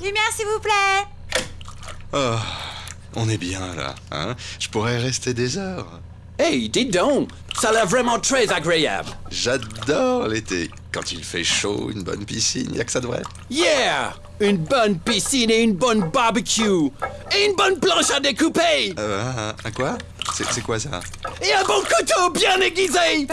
Lumière, s'il vous plaît Oh, on est bien là, hein? Je pourrais rester des heures. Hey, dites donc, ça a l'air vraiment très agréable. J'adore l'été. Quand il fait chaud, une bonne piscine, y a que ça de vrai. Yeah! Une bonne piscine et une bonne barbecue. Et une bonne planche à découper. Euh, un, un quoi? C'est quoi ça? Et un bon couteau bien aiguisé.